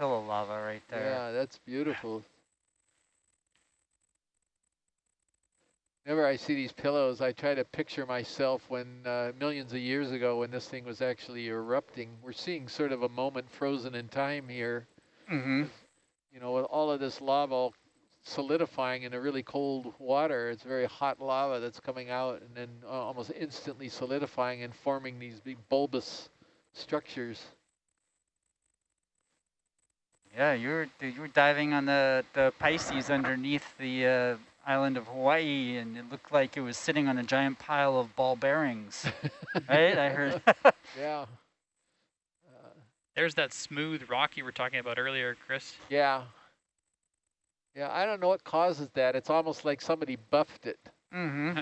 pillow lava right there. Yeah, that's beautiful. Whenever I see these pillows, I try to picture myself when uh, millions of years ago when this thing was actually erupting. We're seeing sort of a moment frozen in time here. Mm -hmm. You know, with all of this lava solidifying in a really cold water. It's very hot lava that's coming out and then uh, almost instantly solidifying and forming these big bulbous structures. Yeah, you were you were diving on the the Pisces underneath the uh, island of Hawaii, and it looked like it was sitting on a giant pile of ball bearings. right, I heard. yeah. Uh, There's that smooth rock you were talking about earlier, Chris. Yeah. Yeah, I don't know what causes that. It's almost like somebody buffed it. Mm-hmm.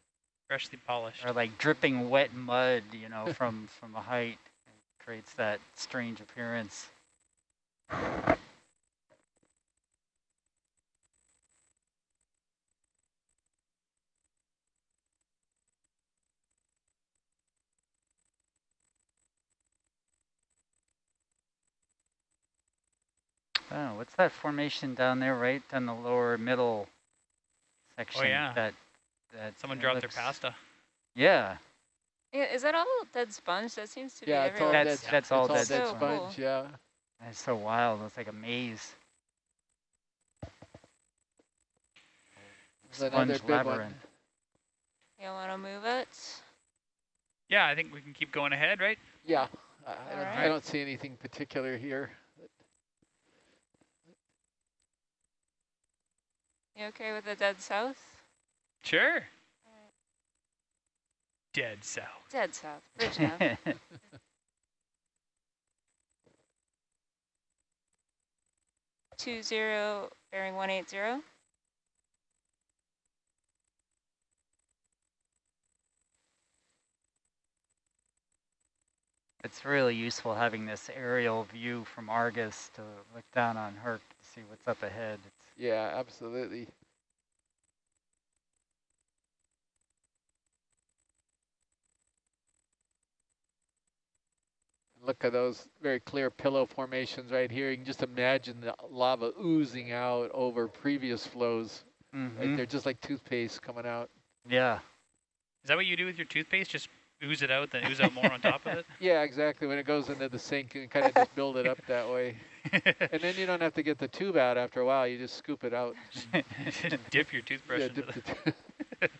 Freshly polished. Or like dripping wet mud, you know, from from a height. It creates that strange appearance. Oh, what's that formation down there, right on the lower middle section? Oh yeah. That that someone dropped looks, their pasta. Yeah. Yeah, is that all dead sponge? That seems to yeah, be it's all that's, dead, that's all dead, dead, so sponge. Cool. Yeah. That's so wild. It's like a maze. Sponge labyrinth. One. You want to move it? Yeah, I think we can keep going ahead, right? Yeah. I, I, don't, right. I don't see anything particular here. You okay with the dead south? Sure. Right. Dead south. Dead south. Bridge now. Two zero bearing one eight zero. It's really useful having this aerial view from Argus to look down on Herc to see what's up ahead. It's yeah, absolutely. Look at those very clear pillow formations right here. You can just imagine the lava oozing out over previous flows. Mm -hmm. Right? They're just like toothpaste coming out. Yeah. Is that what you do with your toothpaste? Just ooze it out, then ooze out more on top of it? Yeah, exactly. When it goes into the sink, and kind of just build it up that way. and then you don't have to get the tube out after a while. You just scoop it out. dip your toothbrush yeah, into the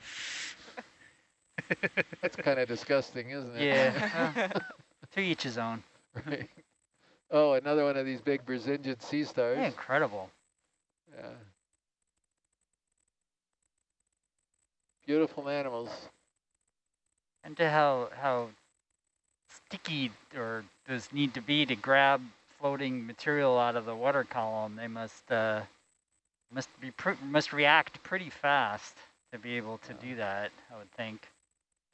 That's kind of disgusting, isn't it? Yeah. To each his own. Right. Oh, another one of these big Brisingid sea stars. Yeah, incredible. Yeah. Beautiful animals and to how how sticky or does need to be to grab floating material out of the water column. They must uh, must be must react pretty fast to be able to do that. I would think.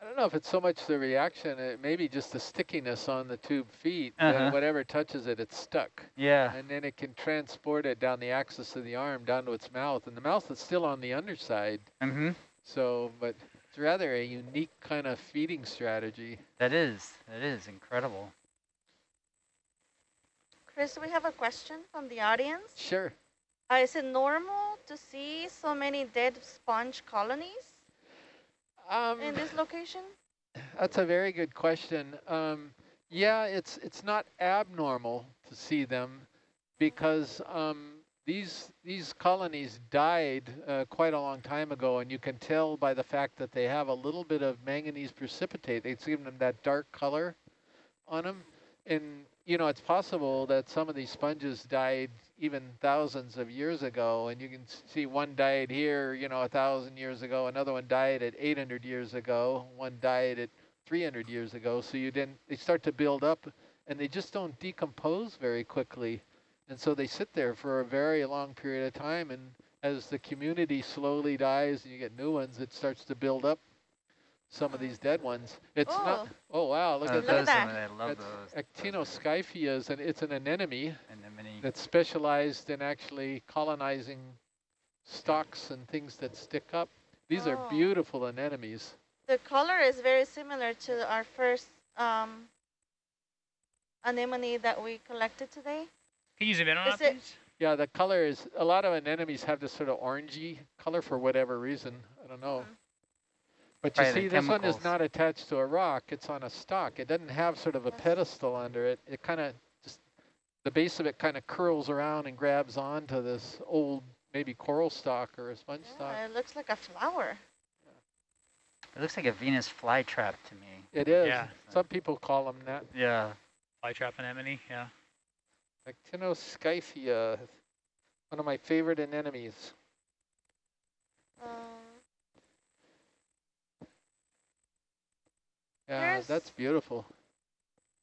I don't know if it's so much the reaction, it may be just the stickiness on the tube feet. Uh -huh. whatever touches it, it's stuck. Yeah. And then it can transport it down the axis of the arm down to its mouth. And the mouth is still on the underside. Mm-hmm. So, but it's rather a unique kind of feeding strategy. That is, that is incredible. Chris, we have a question from the audience. Sure. Uh, is it normal to see so many dead sponge colonies um, in this location? That's a very good question. Um, yeah, it's it's not abnormal to see them because um, these these colonies died uh, quite a long time ago, and you can tell by the fact that they have a little bit of manganese precipitate. It's given them that dark color on them. And, you know, it's possible that some of these sponges died even thousands of years ago, and you can see one died here, you know, a thousand years ago, another one died at 800 years ago, one died at 300 years ago. So you didn't, they start to build up, and they just don't decompose very quickly. And so they sit there for a very long period of time. And as the community slowly dies and you get new ones, it starts to build up some of these dead ones. It's oh. not, oh wow, look uh, at that. that. I love those. Actinoscyphia, and it's an anemone, anemone that's specialized in actually colonizing stalks and things that stick up. These oh. are beautiful anemones. The color is very similar to our first um, anemone that we collected today. Can you zoom in on Is it, it- please? Yeah, the color is, a lot of anemones have this sort of orangey color for whatever reason. I don't know. Mhm. But you Probably see, the this one is not attached to a rock. It's on a stalk. It doesn't have sort of a pedestal under it. It kind of just, the base of it kind of curls around and grabs onto this old, maybe coral stalk or a sponge stalk. Yeah, it looks like a flower. It looks like a Venus flytrap to me. It is. Yeah. Some people call them that. Yeah. Flytrap anemone, yeah. Actinoscyphia, one of my favorite anemones. Um, Yeah, There's- that's beautiful.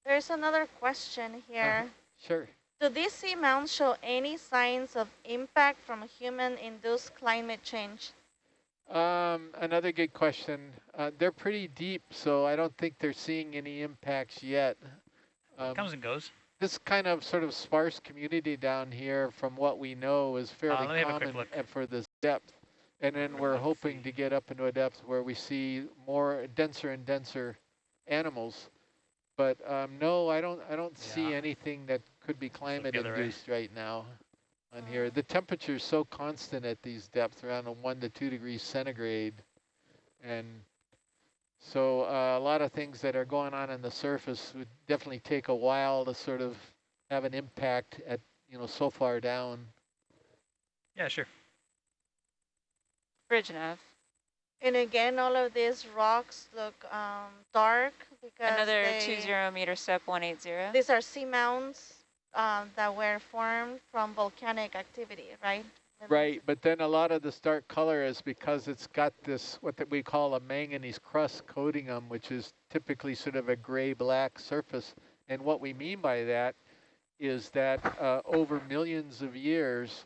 there's another question here. Sure. Do these seamounts show any signs of impact from human-induced climate change? Um, another good question. Uh, they're pretty deep, so I don't think they're seeing any impacts yet. Um, Comes and goes. this kind of sort of sparse community down here, from what we know, is fairly Uh, let me have a quick common and for this depth. And then we're hoping to get up into a depth where we see more denser and denser animals. But um, no, I don't. I don't see anything that could be climate other induced right now on here. The temperature is so constant at these depths, around a one to two degrees centigrade, and so uh, a lot of things that are going on in the surface would definitely take a while to sort of have an impact at you know so far down. Yeah, sure. Bridge nav. And again, all of these rocks look um, dark because Another they, two zero meter step one eight zero. these are seamounts um, that were formed from volcanic activity, right? Right, but then a lot of this dark color is because it's got this, what that we call a manganese crust coating them, which is typically sort of a gray-black surface. And what we mean by that is that uh, over millions of years,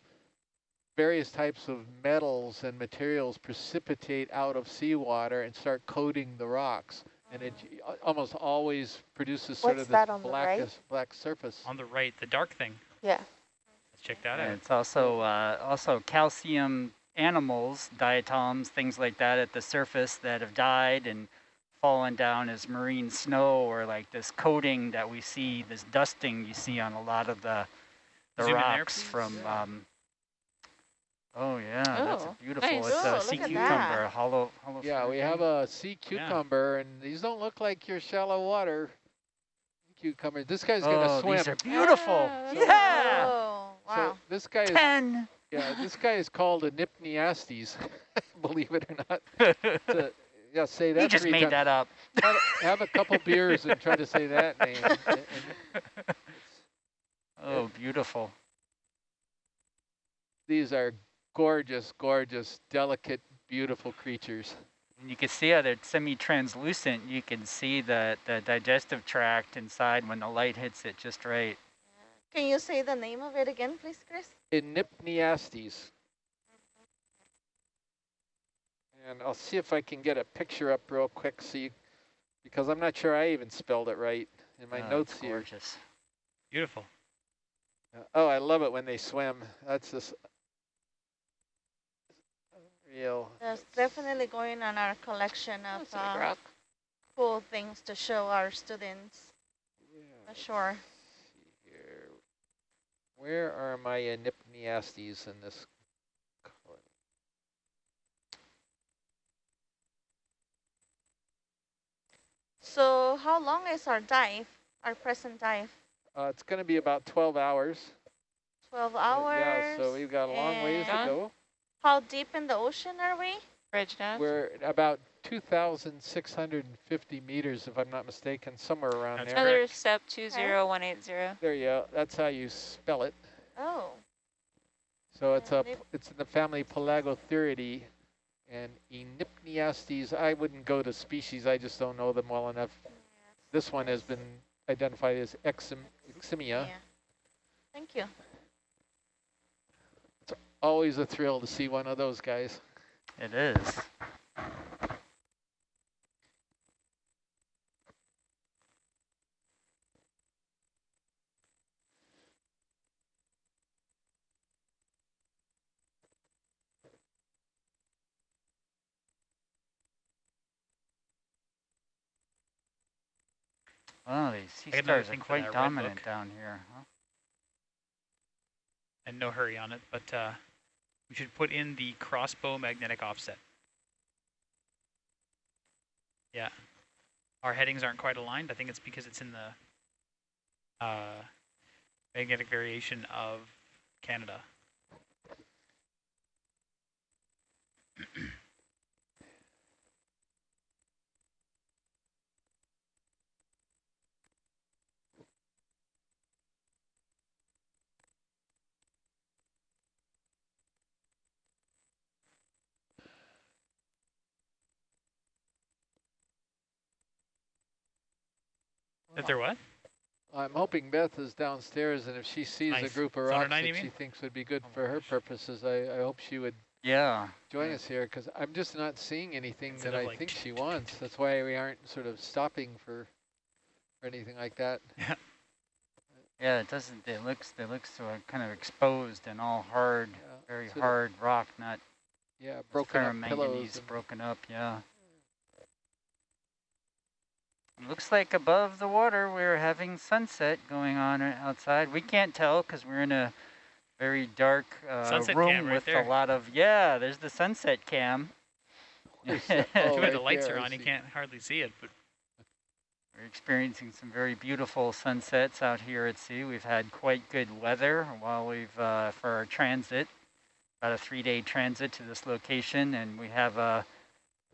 various types of metals and materials precipitate out of seawater and start coating the rocks. And it uh, almost always produces sort What's of this on the right? black surface. On the right, the dark thing. Yeah. Let's check that And out. it's also uh, also calcium animals, diatoms, things like that at the surface that have died and fallen down as marine snow or like this coating that we see, this dusting you see on a lot of the the Zoom in there, rocks from. Yeah. Um, oh yeah, that's Oh, beautiful. nice. It's Oh, a look sea cucumber, that. hollow, hollow. Yeah, we have a sea cucumber, and these don't look like your shallow water cucumber. This guy's oh, gonna swim. these are beautiful. Ah, So- yeah. Oh, So wow. this guy is Ten. yeah, this guy is called a Enypniastes, believe it or not. It's a- yeah, say that. you just made times. that up. Have, have a couple beers and try to say that name. And- and Oh, beautiful. these are gorgeous, gorgeous, delicate, beautiful creatures. And you can see how they're semi-translucent. You can see the, the digestive tract inside when the light hits it just right. Can you say the name of it again, please, Chris? Enypniastes. And I'll see if I can get a picture up real quick, so you, because I'm not sure I even spelled it right in my Oh, notes it's here. gorgeous. Beautiful. Uh, Oh, I love it when they swim. That's just real. That's definitely going on our collection of That's a big uh, rock. cool things to show our students. Yeah, For sure. see here. Where are my Enypniastes in this color? So how long is our dive, our present dive? Uh, it's going to be about 12 hours. 12 Uh, hours? Yeah, so we've got a long ways to go. How deep in the ocean are we? Bridge. We're about 2,650 meters, if I'm not mistaken, somewhere around That's there. Another step two zero one eight zero. There you go. That's how you spell it. Oh, So it's Yeah, a it's in the family Pelagothuriidae, and Enypniastes. I wouldn't go to species. I just don't know them well enough. This one has been identified as Exim, Eximia. yeah. Thank you. Always a thrill to see one of those guys. It is. Oh, these sea I got another stars are quite dominant down here. Huh? And no hurry on it, but uh, we should put in the crossbow magnetic offset. Yeah. Our headings aren't quite aligned. I think it's because it's in the uh, magnetic variation of Canada. That they're what? I'm hoping Beth is downstairs, and if she sees a group of rocks that she mean? thinks would be good Oh for her gosh. purposes, I, I hope she would Yeah. join Yeah. us here, because I'm just not seeing anything Instead that I like think she wants. That's why we aren't sort of stopping for, for anything like that. Yeah, Yeah, it doesn't, it looks, it looks so kind of exposed and all hard, Yeah, very sort hard rock, not Yeah, broken up ferromanganese pillows. broken up, yeah. It looks like above the water we're having sunset going on outside. We can't tell because we're in a very dark uh, Sunset room right with there. a lot of, yeah, there's the sunset cam. Oh, Too bad the right lights there, are on, you can't hardly see it, but We're experiencing some very beautiful sunsets out here at sea. We've had quite good weather while we've, uh, for our transit, about a three-day transit to this location, and we have a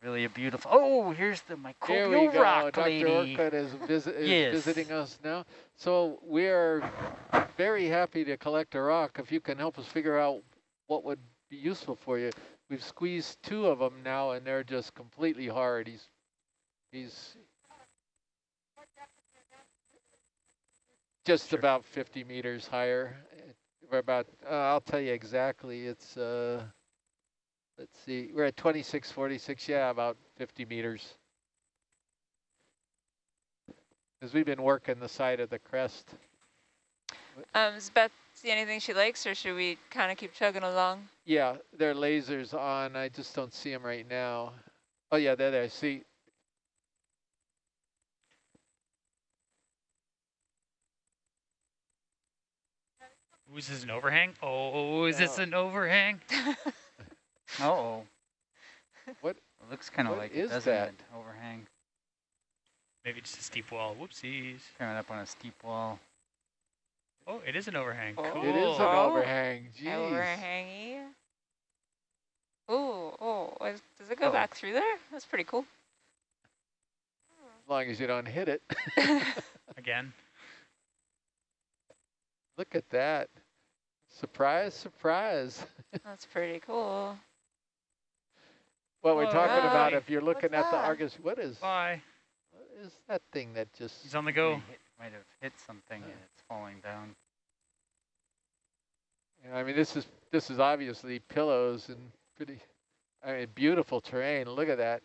really a beautiful, oh, here's the microbial rock Dr. lady. Orcutt is, visit, is Yes. visiting us now. So we are very happy to collect a rock. If you can help us figure out what would be useful for you. We've squeezed two of them now, and they're just completely hard. He's, he's just Sure. about 50 meters higher. We're about, uh, I'll tell you exactly. It's, uh, let's see, we're at 2646. Yeah, about 50 meters. Because we've been working the side of the crest. Um, does Beth see anything she likes, or should we kind of keep chugging along? Yeah, there are lasers on. I just don't see them right now. Oh yeah, there, there. See, Ooh, is this an overhang? Oh, is this an overhang? Uh-oh. What- It looks kind of like is it, doesn't that? it? Overhang. Maybe just a steep wall. Whoopsies. Coming up on a steep wall. Oh, it is an overhang. Oh. Cool. it is an Oh. overhang. Jeez. Overhangy. Ooh, oh, is- does it go Oh. back through there? That's pretty cool. As long as you don't hit it. Again. Look at that. Surprise, surprise. That's pretty cool. What we're oh, talking about, if you're looking at the that? Argus, what is, Bye. what is that thing that just, He's on the go. hit- might have hit something and it's falling down. know, I mean, this is, this is obviously pillows and pretty, I mean, beautiful terrain. Look at that.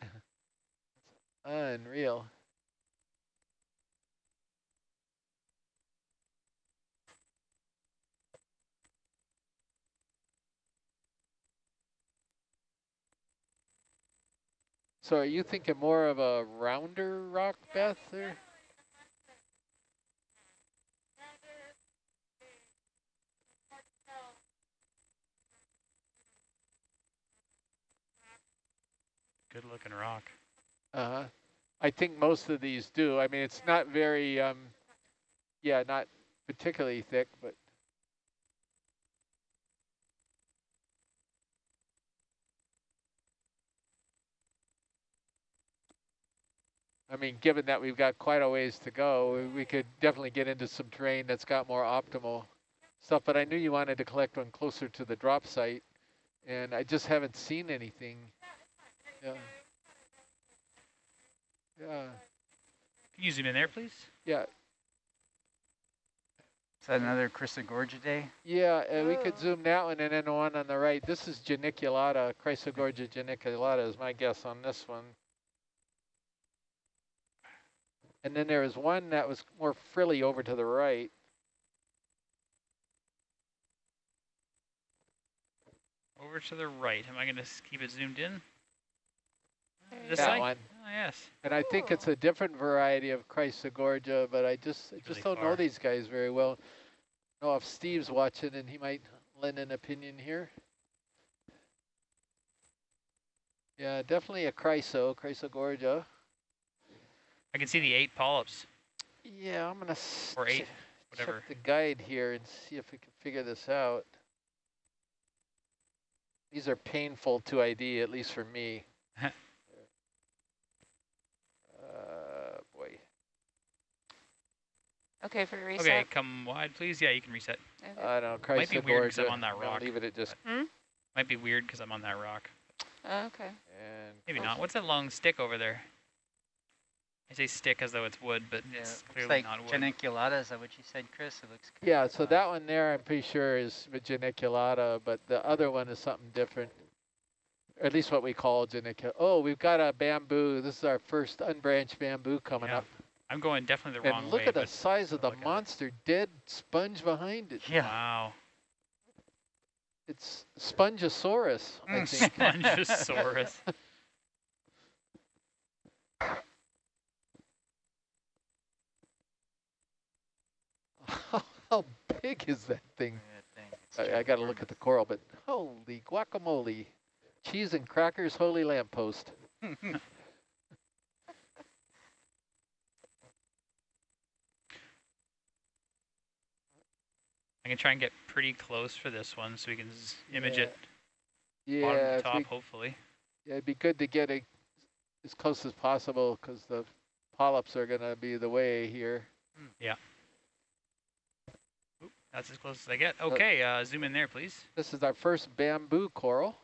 Unreal. So are you thinking more of a rounder rock, Beth, or? Good looking rock. Uh-huh. I think most of these do. I mean, it's not very, um, yeah, not particularly thick, but I mean, given that we've got quite a ways to go, we- we could definitely get into some terrain that's got more optimal stuff. But I knew you wanted to collect one closer to the drop site, and I just haven't seen anything. Yeah. Yeah. Can you zoom in there, please? Yeah, Is that another Chrysogorgiidae? yeah, uh, we could Oh. zoom that one and then the one on the right. This is geniculata, Chrysogorgia geniculata is my guess on this one. And then there was one that was more frilly over to the right. Over to the right. Am I going to keep it zoomed in? This that go. side? one. Oh, yes. And I think it's a different variety of Chrysogorgia, but I just I just really don't know these guys very well. I know if Steve's watching and he might lend an opinion here. Yeah, definitely a chryso, chrysogorgia. I can see the eight polyps. Yeah, I'm gonna Or eight, che- whatever. check the guide here and see if we can figure this out. These are painful to ID, at least for me. uh, boy. Okay, for reset. Okay, come wide, please. Yeah, you can reset. Okay. I don't know, Might be weird 'cause I'm on that rock. leave it at just Might be weird because I'm on that rock. Oh, okay. and Maybe not. What's that long stick over there? I say stick as though it's wood, but Yeah, it's clearly like not wood. geniculata. Is that what you said, Chris? It looks. Yeah, so that one there, I'm pretty sure is geniculata, but the other one is something different. Or at least what we call geniculata. Oh, we've got a bamboo. This is our first unbranched bamboo coming Yeah, up. I'm going definitely the wrong way. And look at the size of the look at it. monster dead sponge behind it. Yeah. Wow. It's Spongosaurus, I Mm. think. Spongosaurus. how, how big is that thing? That thing, it's I, I got to look at the coral, but holy guacamole. Cheese and crackers, holy lamppost. I can try and get pretty close for this one so we can image Yeah. it Yeah, bottom to top, we- hopefully. yeah, it'd be good to get it as close as possible because the polyps are going to be the way here. Hmm. That's as close as I get. Okay, uh, zoom in there, please. This is our first bamboo coral,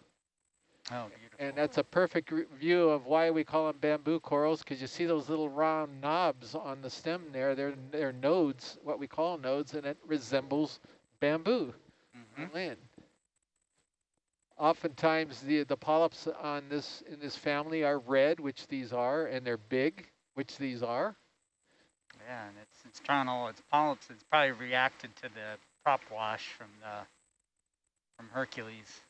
Oh, beautiful. and that's a perfect view of why we call them bamboo corals because you see those little round knobs on the stem there. They're, they're nodes, what we call nodes, and it resembles bamboo. mm -hmm. land. Oftentimes, the the polyps on this in this family are red, which these are, and they're big, which these are. Yeah, and it's it's trying all its polyps. It's probably reacted to the prop wash from the from Hercules.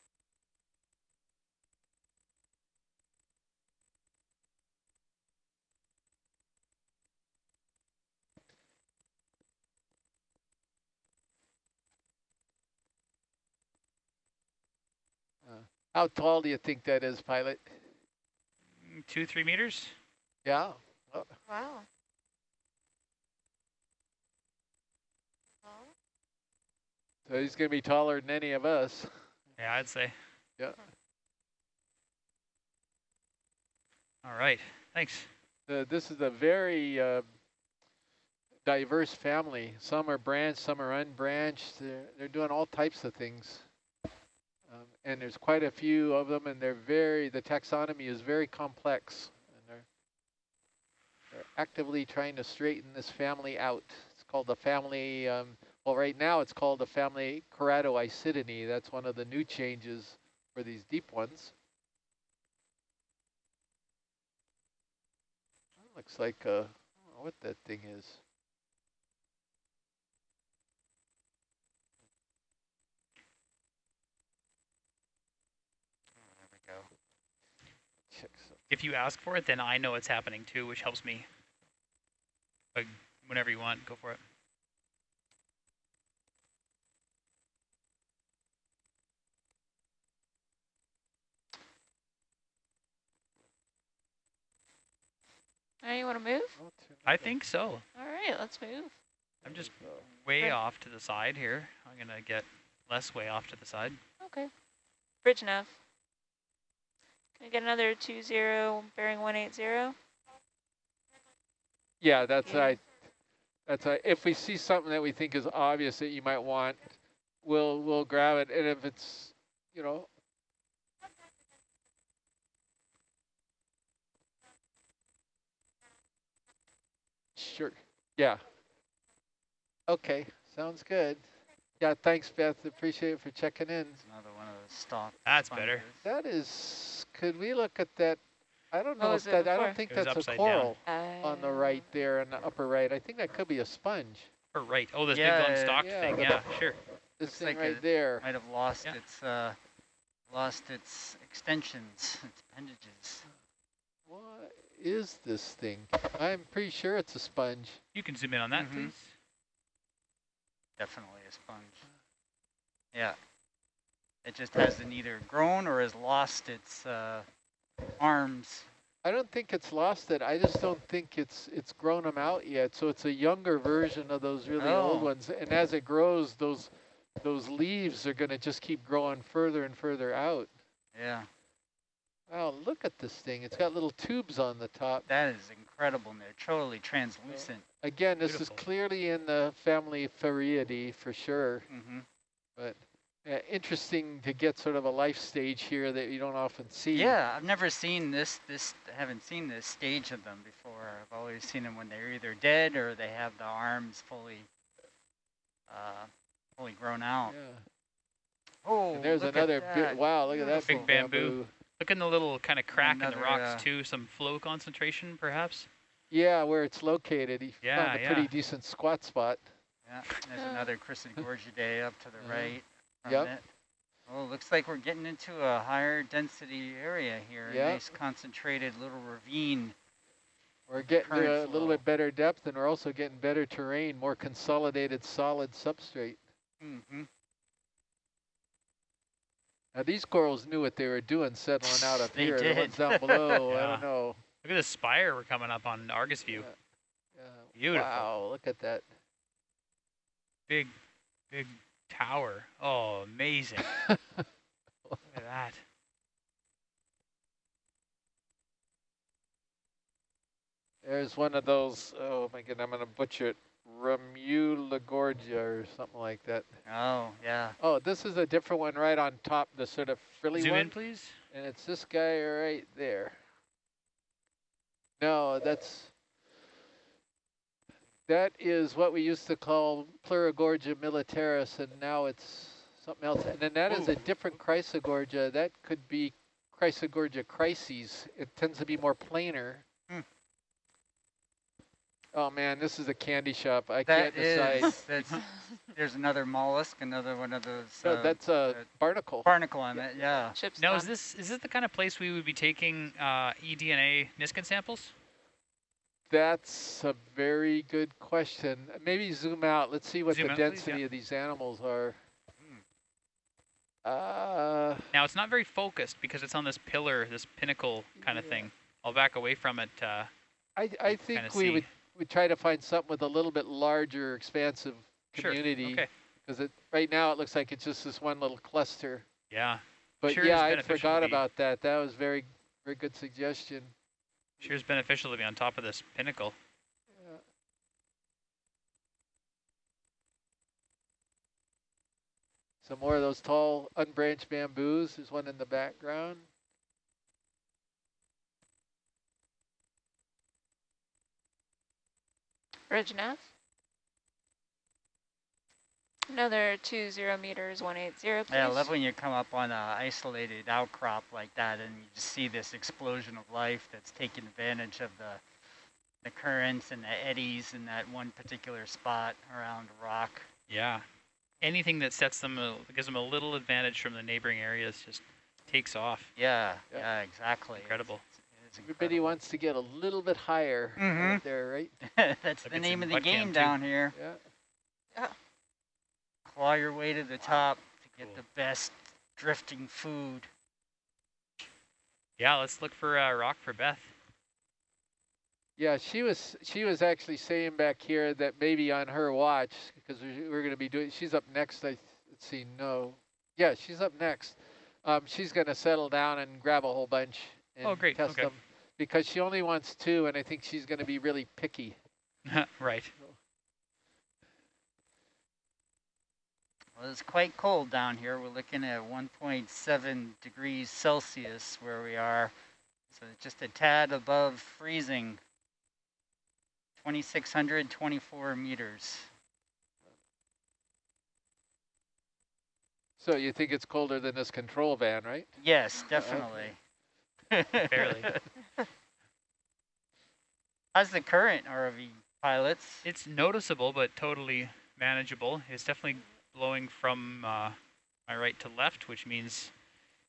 How tall do you think that is, pilot? Mm, Two, three meters. Yeah. Wow. So he's going to be taller than any of us. Yeah, I'd say. Yeah. All right. Thanks. This is a very uh, diverse family. Some are branched, some are unbranched. They're, they're doing all types of things. Um, and there's quite a few of them, and they're very, the taxonomy is very complex. And they're, they're actively trying to straighten this family out. It's called the family, um, well, right now it's called the family Keratoisidinae. That's one of the new changes for these deep ones. Looks like, uh, don't know what that thing is. There we go. If you ask for it, then I know it's happening too, which helps me. But whenever you want, go for it. All right, you want to move? I think so. All right, let's move. I'm just There we go. way Okay. off to the side here. I'm going to get less way off to the side. Okay. Bridge nav. Can I get another two zero bearing one eight zero? Yeah, that's Yeah. right. That's right. If we see something that we think is obvious that you might want, we'll we'll grab it. And if it's, you know, sure. Yeah. Okay, sounds good. Yeah, thanks, Beth. Appreciate it for checking in. It's another one of those stalk. That's better. That is. Could we look at that? I don't know was if that. I don't think that's a upside down. coral on the right there in the upper right. I think that could be a sponge. Or right. Oh, this Yeah, big long stalk yeah, thing. the- Yeah, sure. This Looks thing like right there. Might have lost Yeah. its uh, lost its extensions, its appendages. What is this thing? I'm pretty sure it's a sponge. You can zoom in on that, Mhm. please. Definitely a sponge. Yeah. It just hasn't either grown or has lost its uh, arms. I don't think it's lost it. I just don't think it's it's grown them out yet. So it's a younger version of those really old Oh. ones. And as it grows, those those leaves are going to just keep growing further and further out. Yeah, Wow, look at this thing. It's got little tubes on the top. that is incredible. and They're totally translucent. Again, this Beautiful. is clearly in the family Farreidae for sure. hmm But uh, interesting to get sort of a life stage here that you don't often see. Yeah, I've never seen this. This I haven't seen this stage of them before. I've always seen them when they're either dead or they have the arms fully, uh, fully grown out. Yeah. Oh, And there's look another at that. Wow, look at that Big big bamboo. Look in the little kind of crack in the rocks uh, too. Some flow concentration, perhaps. Yeah, where it's located. He Yeah, found a yeah. pretty decent squat spot. Yeah, there's Uh. another Chrysogorgiidae up to the Uh-huh. right. From Yep. It. Oh, looks like we're getting into a higher density area here. A Yeah. nice concentrated little ravine. We're getting to Current a little bit better depth, and we're also getting better terrain, more consolidated solid substrate. Mm-hmm. Now these corals knew what they were doing settling out up They here. The ones down below, I don't know. Look at this spire we're coming up on Argus View. Yeah. Beautiful. Wow, look at that. Big, big tower. Oh, amazing. Look at that. There's one of those, oh my god, I'm going to butcher it, Remulagorgia or something like that. Oh, yeah. Oh, this is a different one right on top, the sort of frilly Zoom one. in, please. And it's this guy right there. No, that's, that is what we used to call Pleurogorgia militaris, and now it's something else. And then that is a different Chrysogorgia. That could be Chrysogorgia chryseis. It tends to be more planar. Hmm. Oh man, this is a candy shop. I That can't decide. is, that's, there's another mollusk, another one of those. No, uh, that's a uh, barnacle. barnacle on it, yeah. Chips. Now, is this is it the kind of place we would be taking uh, eDNA Niskin samples? That's a very good question. Maybe zoom out. Let's see what Zoom the out, please, density yeah. of these animals are. Hmm. Uh, Now, it's not very focused because it's on this pillar, this pinnacle kind of thing. I'll back away from it. Uh, I, I think we see. would we try to find something with a little bit larger, expansive community. okay. Because it right now it looks like it's just this one little cluster. yeah, But Sure yeah, I forgot about that. That was very very good suggestion. sure is beneficial to be on top of this pinnacle. Yeah. Some more of those tall unbranched bamboos. There's one in the background. Ridge nav. Another two zero meters, one eight zero. Please. Yeah, I love when you come up on an isolated outcrop like that and you just see this explosion of life that's taking advantage of the the currents and the eddies in that one particular spot around rock. Yeah, anything that sets them, a, gives them a little advantage from the neighboring areas just takes off. Yeah, Yeah. yeah, exactly. Incredible. It's, it's Everybody incredible. wants to get a little bit higher Mhm. out there, right? That's Look, the name of the butt cam, game too. down here. Yeah. yeah. Claw your way to the top to get Cool. the best drifting food. Yeah, let's look for uh, rock for Beth. Yeah, she was she was actually saying back here that maybe on her watch because we- we're going to be doing. She's up next. I let's see. No, yeah, she's up next. Um, she's going to settle down and grab a whole bunch and Oh, great, test okay. them because she only wants two, and I think she's going to be really picky. right. Well, it's quite cold down here. We're looking at 1.7 degrees Celsius where we are. So it's just a tad above freezing. 2,624 meters. So you think it's colder than this control van, right? Yes, uh, definitely. Barely. How's the current, ROV pilots? It's noticeable, but totally manageable. It's definitely blowing from uh, my right to left, which means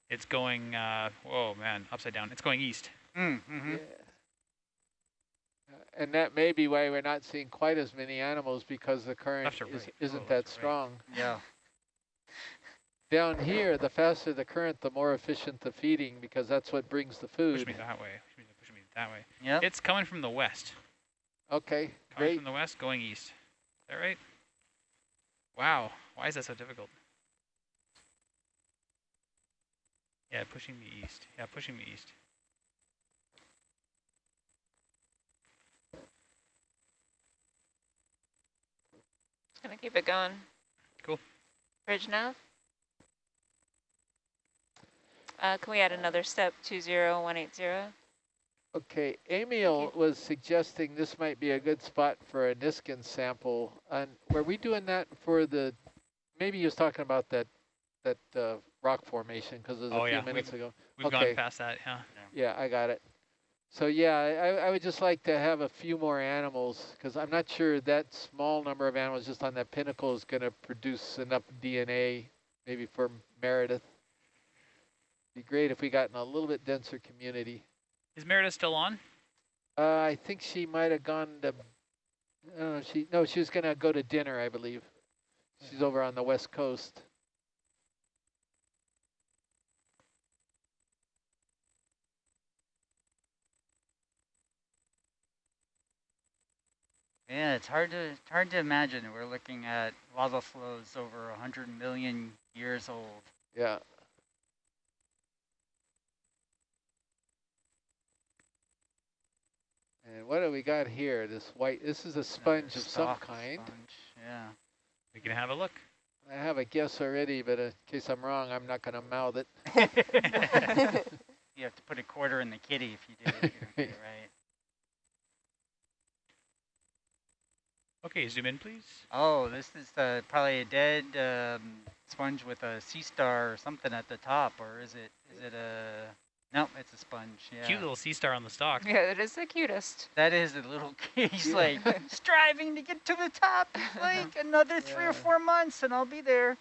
it's going, uh, whoa, man, upside down. It's going east. Mm, hmm Yeah. Uh, And that may be why we're not seeing quite as many animals because the current is, right? isn't Oh, that left or right. strong. Yeah. Down here, the faster the current, the more efficient the feeding because that's what brings the food. Push me that way. Push me, push me that way. Yep. It's coming from the west. Okay, Coming great. from the west, going east. Is that right? Wow. Why is that so difficult? Yeah, pushing me east. Yeah, pushing me east. Gonna keep it going. Cool. Bridge nav. Uh, can we add another step, 20180? Okay, Emil was suggesting this might be a good spot for a Niskin sample. And were we doing that for the, maybe he was talking about that that uh, rock formation because it was Oh, a few yeah, minutes ago. We've Okay. gone past that, yeah. Yeah, I got it. So yeah, I, I would just like to have a few more animals because I'm not sure that small number of animals just on that pinnacle is going to produce enough DNA maybe for Meredith. Be great if we got in a little bit denser community. Is Meredith still on? Uh, I think she might have gone to. Uh, she no, she was gonna go to dinner, I believe. She's over on the west coast. Yeah, it's hard to it's hard to imagine. We're looking at lava flows over 100 million years old. Yeah. And what do we got here? This white. This is a sponge Another of some kind. Sponge. Yeah. We can have a look. I have a guess already, but in case I'm wrong, I'm not gonna mouth it. you have to put a quarter in the kitty if you do it. you don't get it right. Okay, zoom in, please. Oh, this is uh, probably a dead um, sponge with a sea star or something at the top, or is it? Is it a? Nope, it's a sponge. Yeah. Cute little sea star on the stalk. Yeah, it is the cutest. That is a little. He's Yeah. like striving to get to the top. Like another three Yeah. or four months, and I'll be there.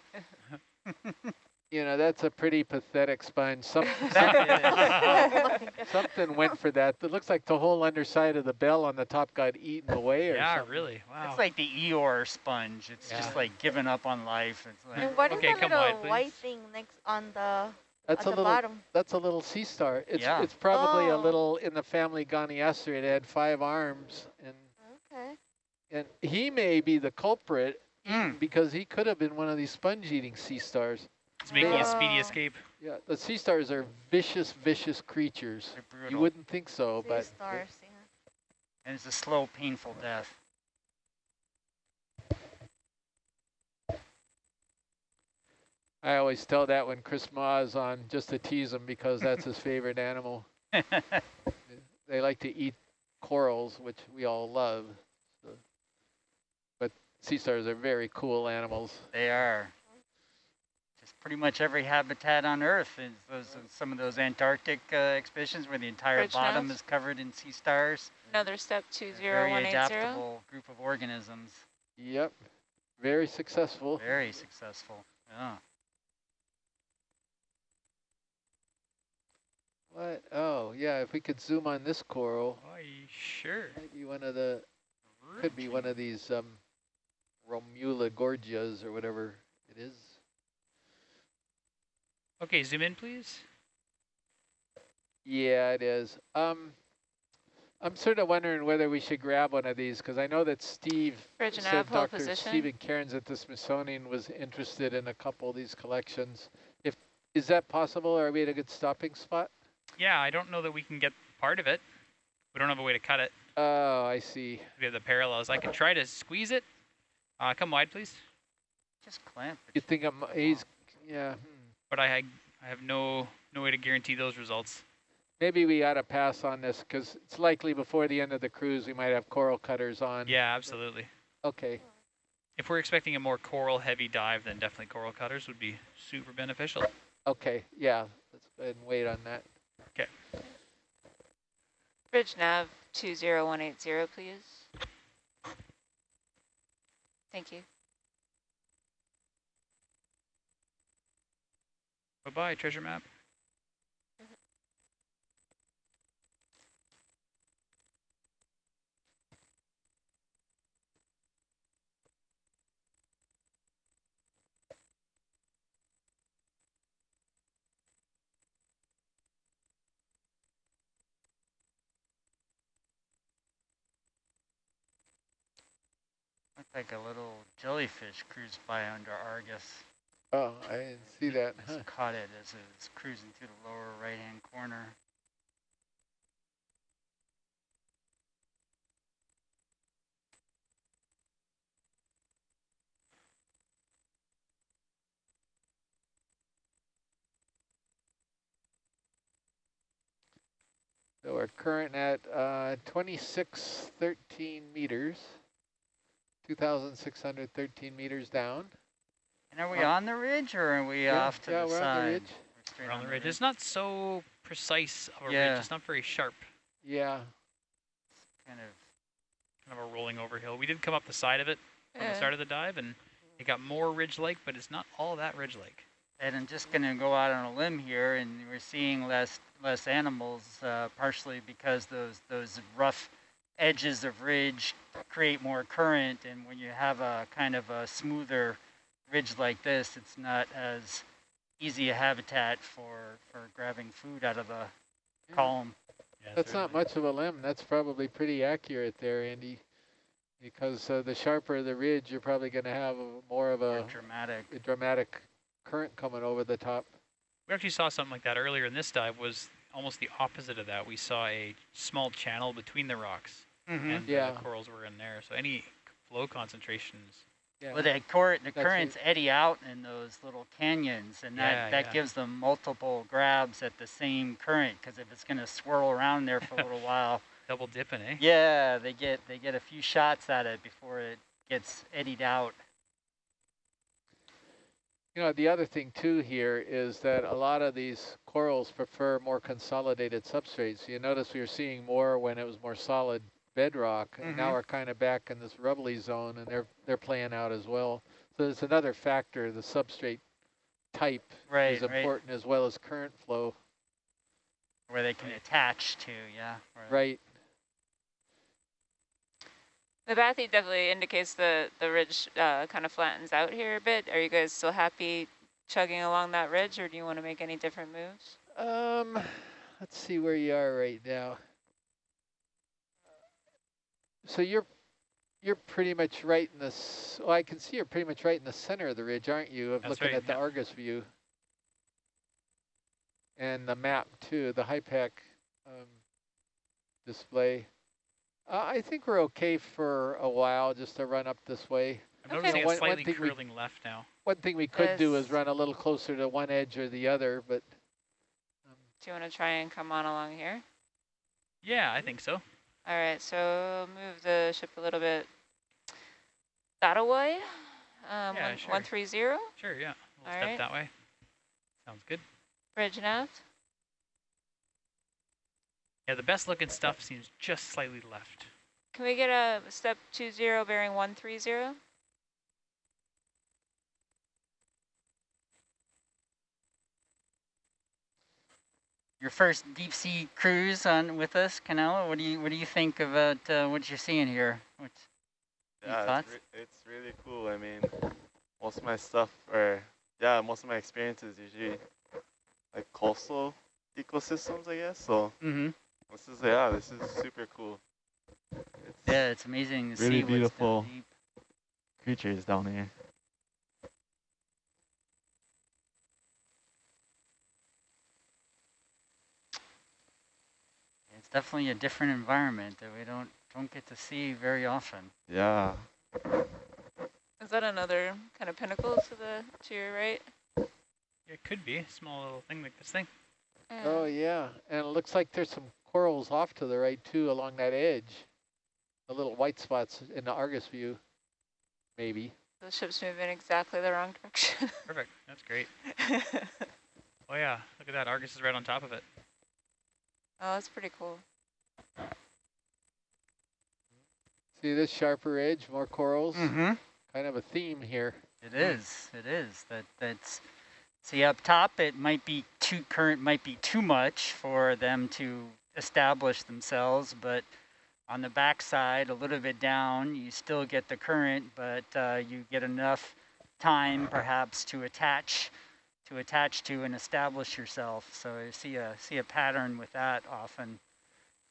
You know, that's a pretty pathetic sponge. Some, That is. something went for that. It looks like the whole underside of the bell on the top got eaten away or Yeah, something. really. Wow. It's like the Eeyore sponge. It's Yeah. just like giving up on life. It's like And what is Okay, that little wide, white thing next on the That's at a the little bottom? That's a little sea star. It's Yeah. it's probably a Oh. little in the family Goniaster. It had five arms, and Okay. and he may be the culprit Mm. because he could have been one of these sponge-eating sea stars. it's making a speedy Oh. escape. Yeah, the sea stars are vicious, vicious creatures. they're brutal. You wouldn't think so, Sea but stars, yeah. and it's a slow, painful death. I always tell that when Chris Mah is on, just to tease him because that's his favorite animal. They like to eat corals, which we all love. So. But sea stars are very cool animals. They are. Just pretty much every habitat on Earth is those some of those Antarctic uh, expeditions where the entire Bridge bottom nav? is covered in sea stars. Another step, They're Very adaptable group of organisms. Yep, very successful. Very successful. Yeah. What? Oh, yeah, if we could zoom on this coral, Oh, you sure? might be one of the, could be one of these um, Romula gorgias or whatever it is. Okay, zoom in, please. Yeah, it is. Um, I'm sort of wondering whether we should grab one of these because I know that Steve Bridge said Dr. position. Stephen Cairns at the Smithsonian was interested in a couple of these collections. If is that possible? Are we at a good stopping spot? Yeah, I don't know that we can get part of it. We don't have a way to cut it. Oh, I see. We have the parallels. I can try to squeeze it. Uh, come wide, please. Just clamp it. You think I'm, he's, yeah. hmm. But I, I have no no way to guarantee those results. Maybe we ought to pass on this because it's likely before the end of the cruise we might have coral cutters on. Yeah, absolutely. Okay. If we're expecting a more coral heavy dive, then definitely coral cutters would be super beneficial. Okay. Yeah. Let's go ahead and wait on that. Bridge nav, 20180, please. Thank you. Bye-bye, treasure map. Like a little jellyfish cruised by under Argus. Oh, I didn't see that. Just Huh. caught it as it was cruising through the lower right-hand corner. So we're current at uh, 2613 meters, 2,613 meters down. And are we on the ridge or are we yeah, off to yeah, the we're side? on the ridge. We're We're on the ridge. It's not so precise of a Yeah. ridge. It's not very sharp. Yeah, It's Kind of Kind of a rolling over hill. We did come up the side of it from the Yeah. start of the dive, and it got more ridge-like, but it's not all that ridge-like. And I'm just going to go out on a limb here, and we're seeing less less animals, uh, partially because those those rough edges of ridge create more current, and when you have a kind of a smoother ridge like this, it's not as easy a habitat for for grabbing food out of the Yeah. column. Yeah, that's not much of a limb. That's probably pretty accurate there, Andy. Because uh, the sharper the ridge, you're probably going to have a, more of More a, dramatic. a dramatic current coming over the top. We actually saw something like that earlier in this dive. Was almost the opposite of that. We saw a small channel between the rocks, Mm-hmm. and Yeah. the corals were in there. So any flow concentrations. Yeah. Well, the, cor- the That's currents eddy out in those little canyons, and that, Yeah, that yeah. gives them multiple grabs at the same current. Because if it's going to swirl around there for a little while, Double dipping, eh? yeah, they get they get a few shots at it before it gets eddied out. You know, the other thing too here is that a lot of these corals prefer more consolidated substrates. You notice we were seeing more when it was more solid bedrock, and now Mhm. we're kind of back in this rubbly zone, and they're they're playing out as well. So there's another factor, the substrate type Right, is right. important as well as current flow. Where they can attach to, yeah. Right. Right. The bathy definitely indicates the, the ridge uh, kind of flattens out here a bit. Are you guys still happy chugging along that ridge or do you want to make any different moves? Um, let's see where you are right now. So you're you're pretty much right in this. Well, I can see you're pretty much right in the center of the ridge, aren't you? Of That's looking right, at the yeah. Argus view and the map too, the HYPACK um, display. Uh, I think we're okay for a while just to run up this way. I'm Okay. noticing One- a one slightly thing we- curling left now. One thing we could do is run a little closer to one edge or the other, but um, Do you want to try and come on along here? Yeah, I think so. All right, so move the ship a little bit that away. Um, Yeah, one- sure. 130, Sure, yeah. We'll All step right. that way. Sounds good. bridge nav. Yeah, the best looking stuff seems just slightly left. Can we get a step 20 bearing 130? Your first deep sea cruise on with us, Canelo. What do you what do you think about uh, what you're seeing here? What's, Any Yeah, it's, re- it's really cool. I mean, most of my stuff, or yeah, most of my experiences usually like coastal ecosystems, I guess. So mm-hmm. this is yeah, this is super cool. It's Yeah, it's amazing to Really down beautiful. deep. creatures down here. Definitely a different environment that we don't don't get to see very often. Yeah. Is that another kind of pinnacle to the to your right? It could be a small little thing like this thing. Yeah. Oh yeah, and it looks like there's some corals off to the right too along that edge. The little white spots in the Argus view, maybe. The ship's moving exactly the wrong direction. Perfect. That's great. Oh yeah, look at that. Argus is right on top of it. Oh, that's pretty cool. See this sharper edge, more corals. Mm-hmm. Kind of a theme here. It is. It is. That that's. See up top, it might be too current, might be too much for them to establish themselves, but on the backside, a little bit down, you still get the current, but uh, you get enough time, perhaps, to attach, to attach to and establish yourself. So you see a see a pattern with that often.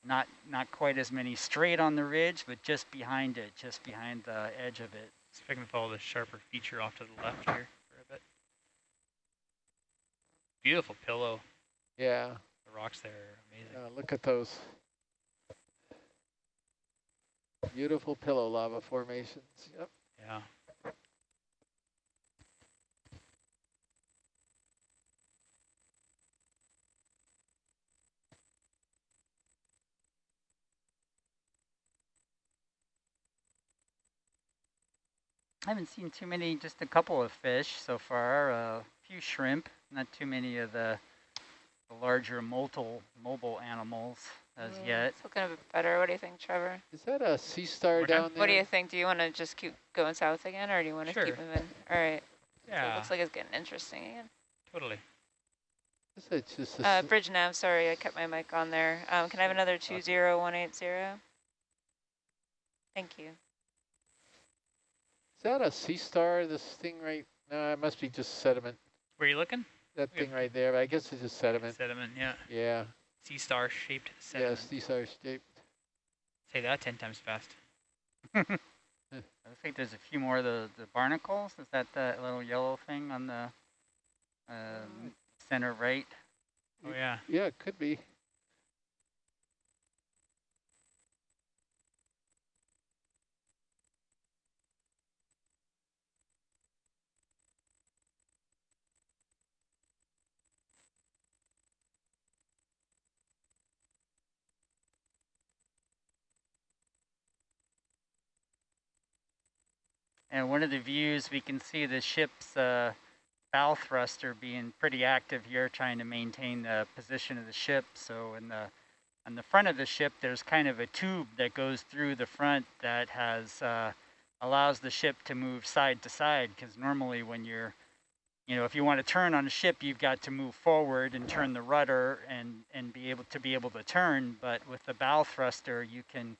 Not not quite as many straight on the ridge, but just behind it, just behind the edge of it. See if I can follow the sharper feature off to the left here for a bit. Beautiful pillow. Yeah, The rocks there are amazing. yeah, look at those. Beautiful pillow lava formations. Yep. Yeah. I haven't seen too many, just a couple of fish so far, a few shrimp, not too many of the, the larger mobile, mobile animals as Mm, yet. It's looking a bit better. What do you think, Trevor? Is that a sea star We're done? down there? What do you think? Do you want to just keep going south again, or do you want to keep Sure. moving? All right. So it Yeah, looks like it's getting interesting again. totally. Is it just a Uh, s- bridge nav, sorry, I kept my mic on there. Um, can I have another 20180? Thank you. Is that a sea star, this thing right? No, it must be just sediment. Where are you looking? That Yeah. thing right there, but I guess it's just sediment. Sediment, yeah. Yeah, Sea star shaped yeah, sea star shaped. Say that 10 times fast. I think there's a few more of the, the barnacles. Is that that little yellow thing on the um, center right? Oh, yeah. Yeah, it could be. And one of the views, we can see the ship's uh, bow thruster being pretty active here, trying to maintain the position of the ship. So in the on the front of the ship, there's kind of a tube that goes through the front that has uh, allows the ship to move side to side. Because normally, when you're, you know, if you want to turn on a ship, you've got to move forward and turn the rudder and and be able to be able to turn. But with the bow thruster, you can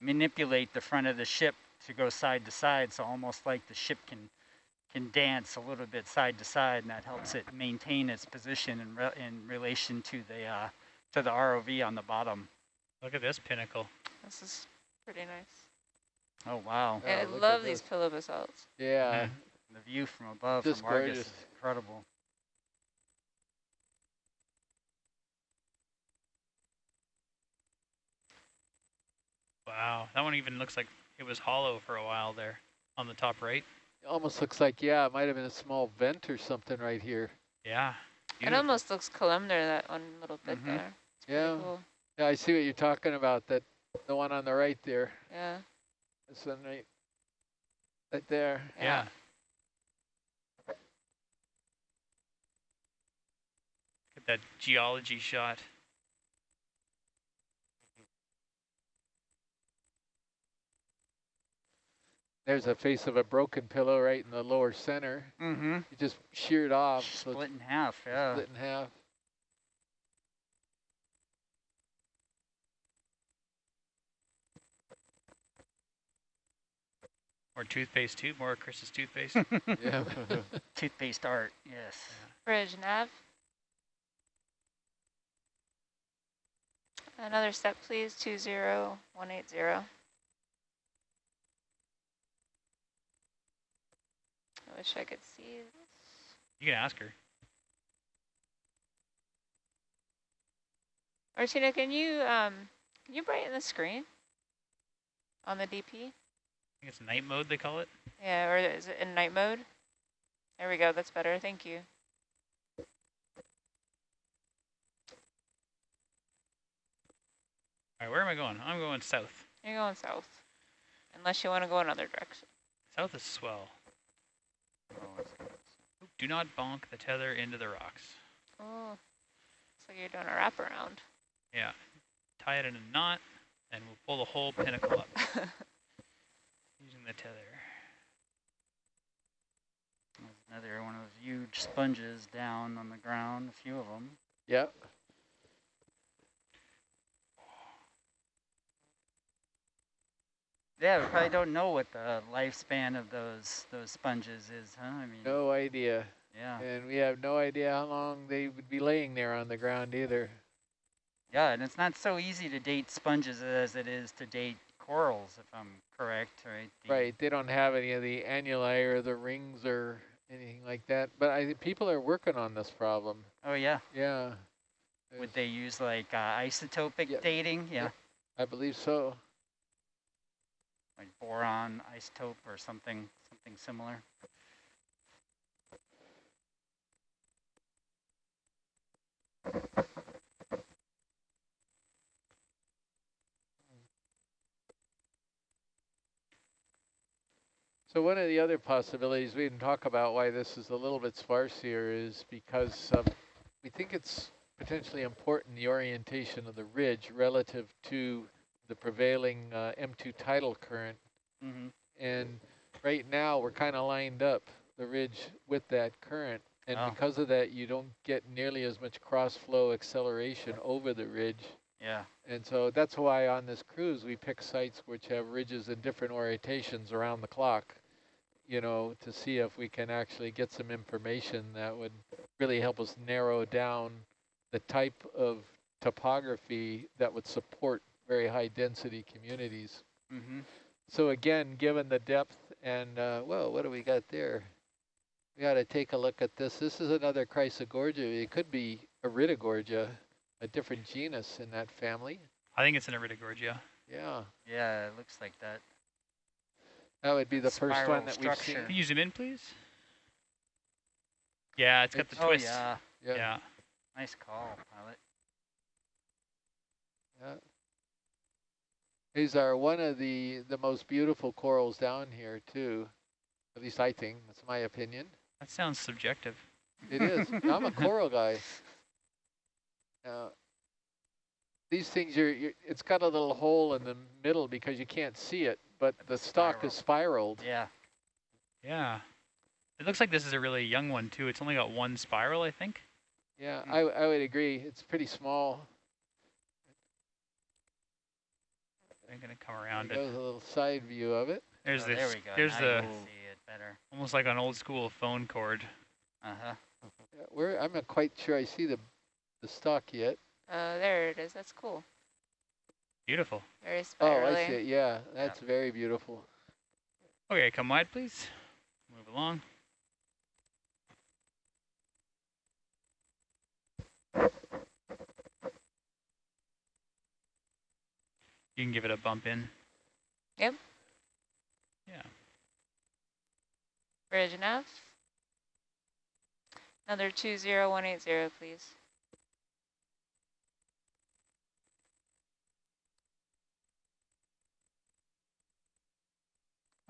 manipulate the front of the ship to go side to side, so almost like the ship can can dance a little bit side to side, and that helps it maintain its position in re in relation to the uh, to the ROV on the bottom. Look at this pinnacle. This is pretty nice. Oh wow, Yeah, I love these pillow basalts. Yeah, the view from above Just from Argus gorgeous. is incredible. Wow. That one even looks like it was hollow for a while there on the top right. it almost looks like, yeah, it might have been a small vent or something right here. Yeah. It almost looks columnar, that one little bit Mhm. there. It's Yeah, cool. yeah, I see what you're talking about, that, the one on the right there. Yeah. This one right, right there. Yeah. Get that geology shot. There's a face of a broken pillow right in the lower center. Mm-hmm. You just sheared off, so it's Split in half, yeah. split in half. More toothpaste too. More Chris's toothpaste. Yeah. Toothpaste art, yes. Bridge nav. Another step, please. 20180. I wish I could see this. you can ask her. Martina, can you um can you brighten the screen on the DP? I think it's night mode they call it. Yeah, or is it in night mode? There we go. That's better. Thank you. All right, where am I going? I'm going south. You're going south, unless you want to go another direction. South is swell. Oh, it's good. Oop, Do not bonk the tether into the rocks. Oh, looks like you're doing a wraparound. Yeah. Tie it in a knot, and we'll pull the whole pinnacle up using the tether. There's another one of those huge sponges down on the ground, a few of them. Yep. Yeah, we probably don't know what the lifespan of those those sponges is, huh? I mean, No idea. yeah, And we have no idea how long they would be laying there on the ground either. yeah, and it's not so easy to date sponges as it is to date corals, if I'm correct, right? The- Right, they don't have any of the annuli or the rings or anything like that. But I think people are working on this problem. Oh yeah. Yeah. Would they use like uh, isotopic Yep. dating? Yeah. Yep. I believe so. Like boron isotope or something, something similar. So one of the other possibilities, we didn't talk about why this is a little bit sparse here, is because um, we think it's potentially important, the orientation of the ridge relative to the prevailing uh, M2 tidal current. Mm-hmm. And right now, we're kind of lined up, the ridge with that current. And Oh. because of that, you don't get nearly as much cross-flow acceleration over the ridge. Yeah. And so that's why on this cruise, we pick sites which have ridges in different orientations around the clock, you know, to see if we can actually get some information that would really help us narrow down the type of topography that would support very high density communities. Mm-hmm. So again, given the depth and, uh, whoa, what do we got there? We got to take a look at this. This is another Chrysogorgia. It could be Iridogorgia, a different genus in that family. I think it's an Iridogorgia. Yeah, Yeah, it looks like that. that would be the first one that we've seen. structure. Can you zoom in, please? Yeah, it's got the It's- Oh twist. yeah. Yeah, yeah. Nice call, pilot. yeah. These are one of the, the most beautiful corals down here too. At least I think, that's my opinion. That sounds subjective. It is. I'm a coral guy. Now, these things, you're, you're, it's got a little hole in the middle because you can't see it, but the stalk is spiraled. Yeah. Yeah. It looks like this is a really young one too. It's only got one spiral, I think. Yeah, I, I would agree. It's pretty small. I'm gonna come around it. goes a little side view of it. There's Oh, this. There we go. There's now the you can see it better. almost like an old school phone cord. Uh huh. Yeah, where I'm not quite sure I see the the stalk yet. Oh, there it is. That's cool. Beautiful. Very Oh. I see it. Yeah, that's very beautiful. Okay, come wide, please. Move along. You can give it a bump in. Yep. Yeah. Bridge enough. Another 20180, please.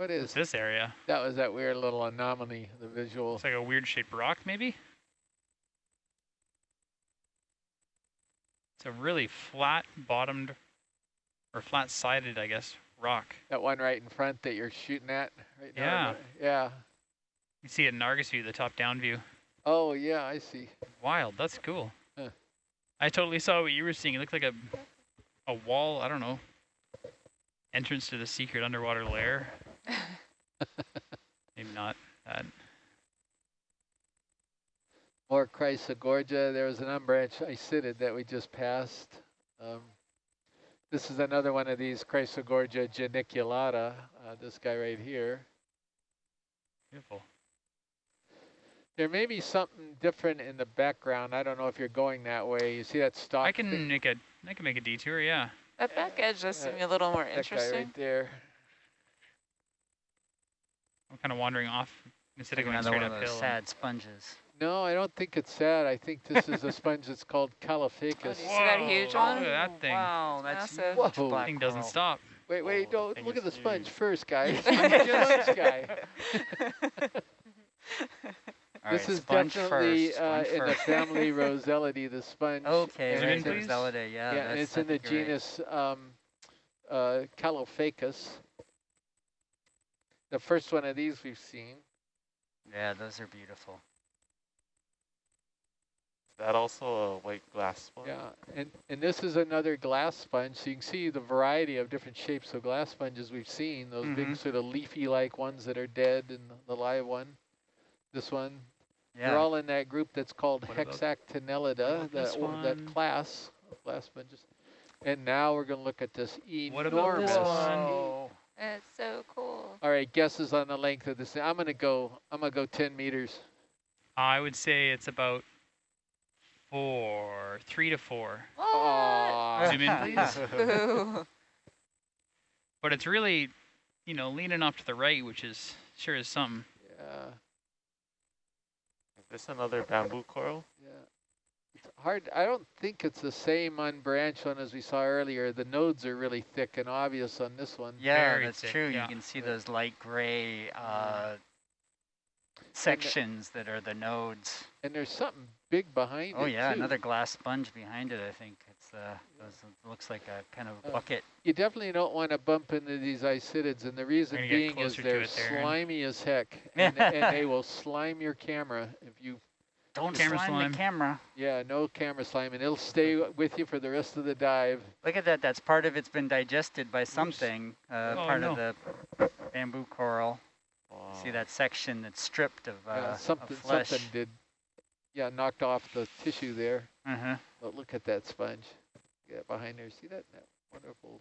What What's this area? that? Was that weird little anomaly? The visual. It's like a weird shaped rock, maybe? It's a really flat bottomed, or flat sided, I guess, rock. That one right in front that you're shooting at right now. Yeah. Yeah. You see it in Argus view, the top down view. Oh yeah, I see. Wild, that's cool. Huh. I totally saw what you were seeing. It looked like a a wall, I don't know. Entrance to the secret underwater lair. Maybe not that. More Chrysogorgia. There was an unbranched isidid that we just passed. Um, this is another one of these Chrysogorgia geniculata, uh, this guy right here. Beautiful. There may be something different in the background. I don't know if you're going that way. You see that stalk? I can thing? make a I can make a detour, yeah. That back edge does Uh, seem a little more That guy interesting. right there. I'm kind of wandering off instead of going another straight one of those uphill. sad sponges. No, I don't think it's sad. I think this is a sponge that's called Oh, Caulophacus. do you see that huge one? Look at that thing. Wow, that's Massive. huge Whoa. black thing doesn't coral. stop. Wait, wait, Oh, don't thing look at the sponge huge. first, guys. this guy. All this right, is sponge definitely first, uh, sponge in the family Rossellidae, the sponge. Okay, and Zoom in, it's right, in- please. Yeah. Yeah, and it's in the think you're right. genus um, uh, Caulophacus. The first one of these we've seen. Yeah, those are beautiful. Is that also a white glass sponge? Yeah, and, and this is another glass sponge. So you can see the variety of different shapes of glass sponges we've seen. Those big Mhm. sort of leafy-like ones that are dead and the live one. This one. Yeah. They're all in that group that's called What Hexactinellida, this that, o- that class of glass sponges. And now we're gonna look at this enormous. What about enormous. this one? Whoa. It's so cool. All right, guesses on the length of this. I'm gonna go, I'm gonna go ten meters. I would say it's about four, three to four. What? Zoom in, please. But it's really, you know, leaning off to the right, which is sure is something. Yeah, Is this another bamboo coral? yeah. It's hard, I don't think it's the same unbranched one as we saw earlier. The nodes are really thick and obvious on this one. Yeah, Very that's thick, true. yeah. You can see those light gray uh, sections that are the nodes. And there's something big behind Oh it yeah, too. another glass sponge behind it. I think it's uh, those, it looks like a kind of Uh, bucket. You definitely don't want to bump into these isidids, and the reason being is they're it there, Aaron. slimy as heck, and, and they will slime your camera if you. Don't camera slime slime. the camera. Yeah, no camera slime, and it'll stay with you for the rest of the dive. Look at that. That's part of it's been digested by something. Uh, Oh, part no. of the bamboo coral. Wow. See that section that's stripped of, uh, yeah, of something, flesh. something did. Yeah, knocked off the tissue there. Uh-huh. But look at that sponge. Yeah, behind there. See that? that wonderful.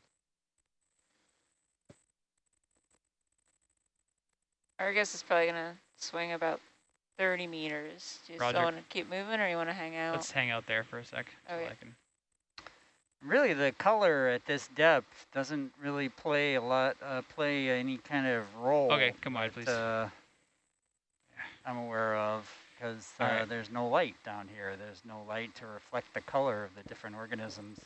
Our guess is probably gonna swing about 30 meters. Do you Roger. still want to keep moving, or you want to hang out? Let's hang out there for a sec. Okay. I can- Really, the color at this depth doesn't really play a lot, uh, play any kind of role. Okay, come on, please. Uh, I'm aware of because uh, All right. there's no light down here. There's no light to reflect the color of the different organisms.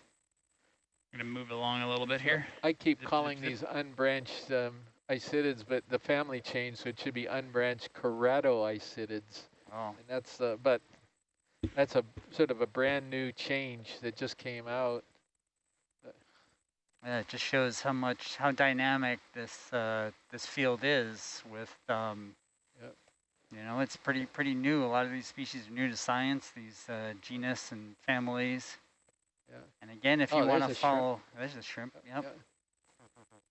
I'm gonna move along a little bit here. I keep Zip, zip, calling zip. these unbranched um, isidids, but the family changed, so it should be unbranched keratoisidids. Oh, And that's, uh, but that's a sort of a brand new change that just came out. yeah, it just shows how much, how dynamic this uh, this field is. With, um, Yep. You know, it's pretty pretty new. A lot of these species are new to science. These uh, genus and families. Yeah. And again, if Oh, you want to shrimp. follow, there's a shrimp. Yep.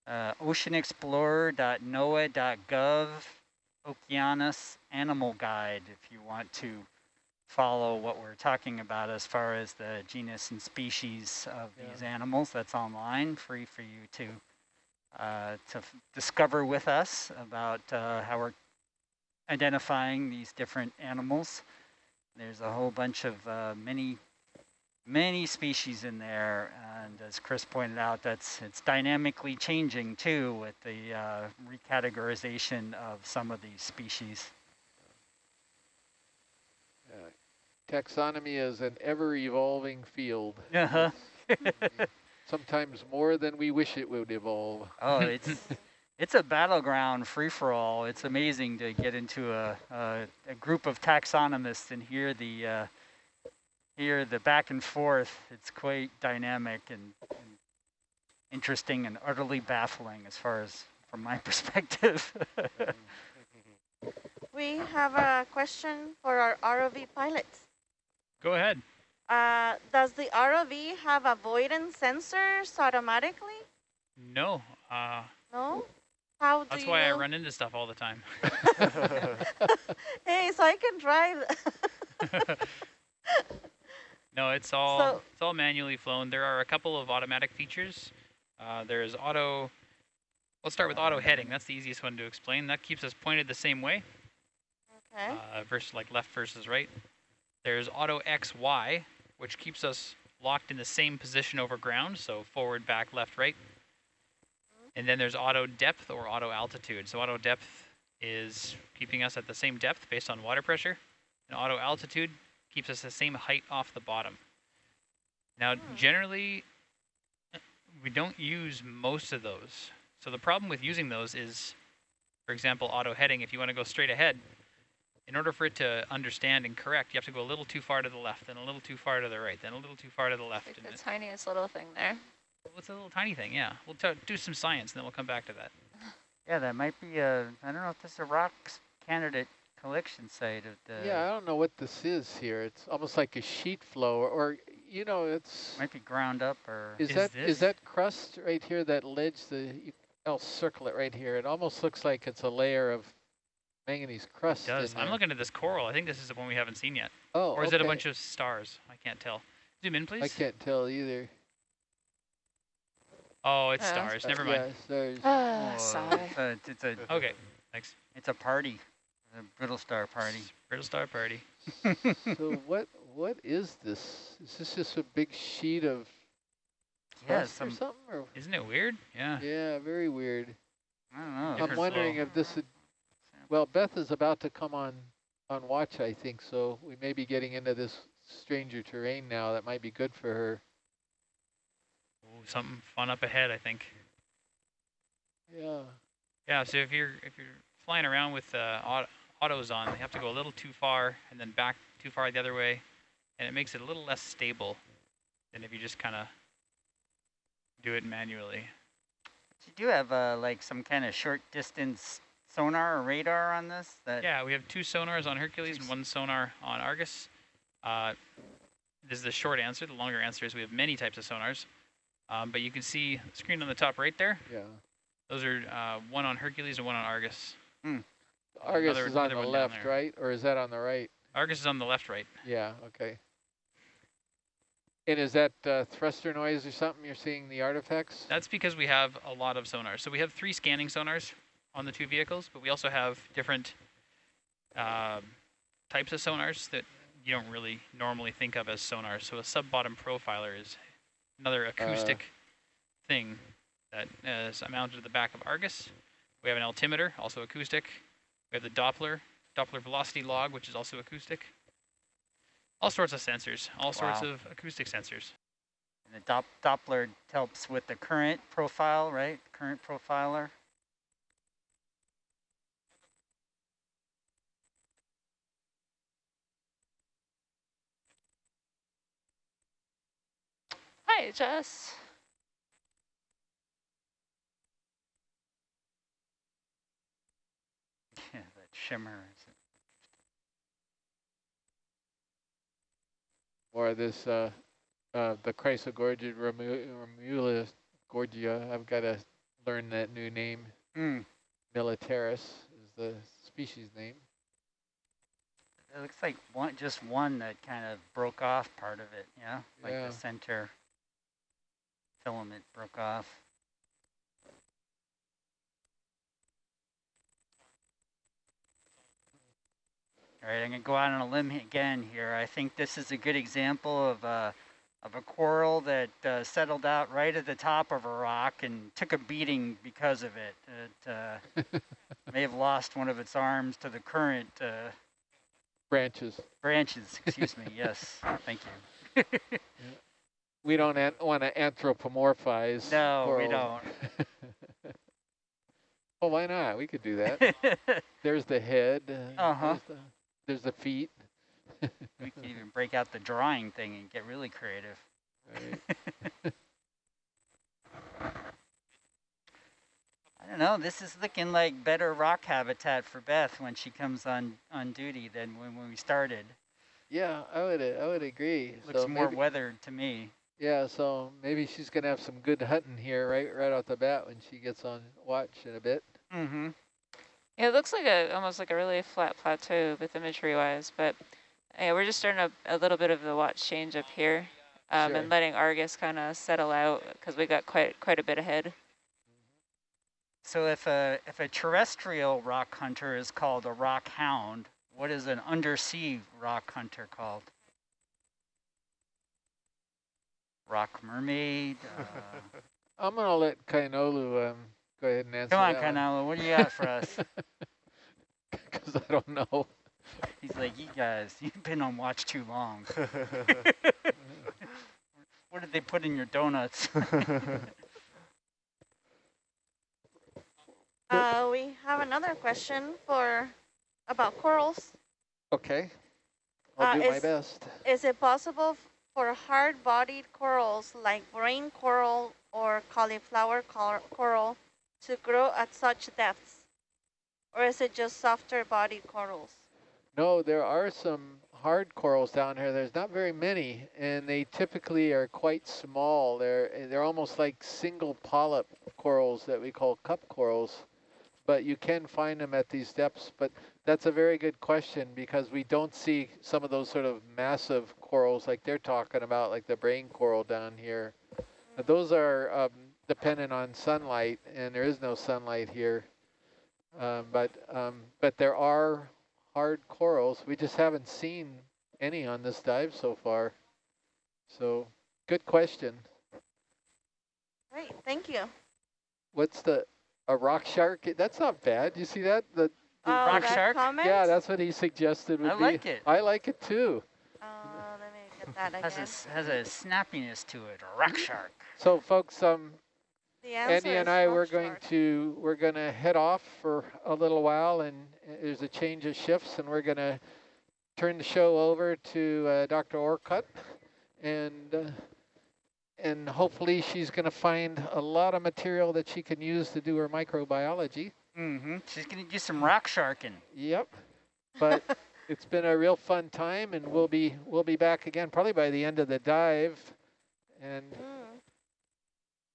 Yeah. uh, oceanexplorer.noaa.gov Okeanos Animal Guide if you want to follow what we're talking about as far as the genus and species of Yeah. these animals. That's online, free for you to uh, to f- discover with us about uh, how we're identifying these different animals. There's a whole bunch of uh, many many species in there, and as Chris pointed out, that's it's dynamically changing too with the uh, recategorization of some of these species. Uh, taxonomy is an ever-evolving field. Uh-huh. Sometimes more than we wish it would evolve. oh, it's it's a battleground free for all. It's amazing to get into a a, a group of taxonomists and hear the uh, hear the back and forth. It's quite dynamic and, and interesting and utterly baffling as far as from my perspective. We have a question for our ROV pilots. Go ahead. Uh, does the ROV have avoidance sensors automatically? No, uh, No? How do that's you why I run into stuff all the time. hey, so I can drive. No, it's all So- it's all manually flown. There are a couple of automatic features. Uh, there's auto. Let's start with auto heading. That's the easiest one to explain. That keeps us pointed the same way, okay. uh, versus like left versus right. There's auto XY, which keeps us locked in the same position over ground, so forward, back, left, right. And then there's auto depth or auto altitude. So auto depth is keeping us at the same depth based on water pressure, and auto altitude keeps us the same height off the bottom. Now, generally, uh, we don't use most of those. So the problem with using those is, for example, auto heading, if you want to go straight ahead, in order for it to understand and correct, you have to go a little too far to the left, then a little too far to the right, then a little too far to the left. Like the tiniest little thing there. What's a little tiny thing? Yeah, we'll do some science, and then we'll come back to that. yeah, that might be a, I don't know if this is a rocks candidate collection site of the, yeah, I don't know what this is here. It's almost like a sheet flow, or, or you know, it's. might be ground up or, Is, Is that this- is that crust right here? That ledge? The you- I'll circle it right here. It almost looks like it's a layer of manganese crust. It does. I'm there. looking at this coral. I think this is the one we haven't seen yet. Oh, Or is it a bunch of stars? I can't tell. Zoom in, please. I can't tell either. Oh, it's Yeah. stars. Uh, Never mind. Yeah, stars. Oh, sigh. It's a, it's a, Okay, thanks. it's a party, a brittle star party. Brittle star party. so what what is this? Is this just a big sheet of Yeah, crust or something? Or Isn't it weird? Yeah. yeah, very weird. I don't know. I'm wondering flow. if this would. Well, Beth is about to come on on watch, I think. So we may be getting into this stranger terrain now. That might be good for her. Ooh, something fun up ahead, I think. Yeah. Yeah, so if you're if you're flying around with uh, autos on, you have to go a little too far and then back too far the other way, and it makes it a little less stable than if you just kind of do it manually. You do have uh, like some kind of short distance sonar or radar on this? That Yeah, we have two sonars on Hercules and one sonar on Argus. Uh, this is the short answer. The longer answer is we have many types of sonars. Um, but you can see the screen on the top right there. Yeah. Those are uh, one on Hercules and one on Argus. Argus Another- is on the left, right? Or is that on the right? Argus is on the left, right. Yeah, okay. And is that uh, thruster noise or something you're seeing the artifacts? That's because we have a lot of sonars. So we have three scanning sonars on the two vehicles, but we also have different uh, types of sonars that you don't really normally think of as sonars. So a sub-bottom profiler is another uh, acoustic thing that is mounted to the back of Argus. We have an altimeter, also acoustic. We have the Doppler, Doppler velocity log, which is also acoustic. All sorts of sensors, all sorts of acoustic sensors. the Dop Doppler helps with the current profile, right? Current profiler. Hi, Jess. Yeah, that shimmer. is- Or this, uh, uh, the Chrysogorgia Romulus Gorgia. I've got to learn that new name. Mm, Militaris is the species name. it looks like one, just one that kind of broke off part of it. Yeah, like Yeah. the center filament broke off. All right, I'm gonna go out on a limb again here. I think this is a good example of a of a coral that uh, settled out right at the top of a rock and took a beating because of it. It uh, may have lost one of its arms to the current uh, Branches. branches. Excuse me. Yes, thank you. We don't an want to anthropomorphize. No, we corals. well, why not? We could do that. There's the head. Uh, Uh-huh. There's the, there's the feet. we could even break out the drawing thing and get really creative. Right. I don't know. This is looking like better rock habitat for Beth when she comes on on duty than when, when we started. yeah, I would I would agree. Looks so more maybe, weathered to me. Yeah, so maybe she's gonna have some good hunting here right right off the bat when she gets on watch in a bit. Mm-hmm. Yeah, it looks like a almost like a really flat plateau with imagery wise, but yeah, we're just starting a, a little bit of the watch change up here, um, Sure. and letting Argus kind of settle out because we got quite quite a bit ahead. So if a if a terrestrial rock hunter is called a rock hound, what is an undersea rock hunter called? Rock mermaid. Uh, I'm gonna let Kainolu um go ahead and answer come on, that one. What do you got for us? Because I don't know. He's like, you guys, you've been on watch too long. What did they put in your donuts? Uh, we have another question for about corals. Okay. I'll Uh, do my best. Is it possible f- for hard-bodied corals like brain coral or cauliflower cor coral to grow at such depths? Or is it just softer-bodied corals? No, there are some hard corals down here. There's not very many, and they typically are quite small. They're they're almost like single polyp corals that we call cup corals, but you can find them at these depths. But that's a very good question because we don't see some of those sort of massive corals like they're talking about, like the brain coral down here. But those are um, dependent on sunlight, and there is no sunlight here. Um, but um, but there are hard corals. We just haven't seen any on this dive so far. So good question. Great, thank you. What's the a rock shark? That's not bad. You see that? The, the- Uh, rock that shark? Comment? yeah, that's what he suggested would I be. like it. I like it too. Let me get that Has a, has a snappiness to it, a rock shark. So folks, um, Andy and I, we're going shark. to we're going to head off for a little while, and there's a change of shifts, and we're going to turn the show over to uh, Dr. Orcutt, and uh, and hopefully she's going to find a lot of material that she can use to do her microbiology. Mm-hmm. She's gonna do some rock sharking. Yep, but it's been a real fun time, and we'll be we'll be back again probably by the end of the dive, and Mm.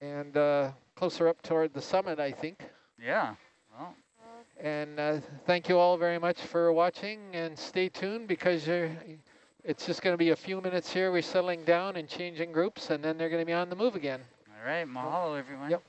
and uh, closer up toward the summit, I think. Yeah. Well, And uh, thank you all very much for watching and stay tuned because you're, it's just going to be a few minutes here. We're settling down and changing groups and then they're going to be on the move again. all right. Mahalo, everyone. Yep.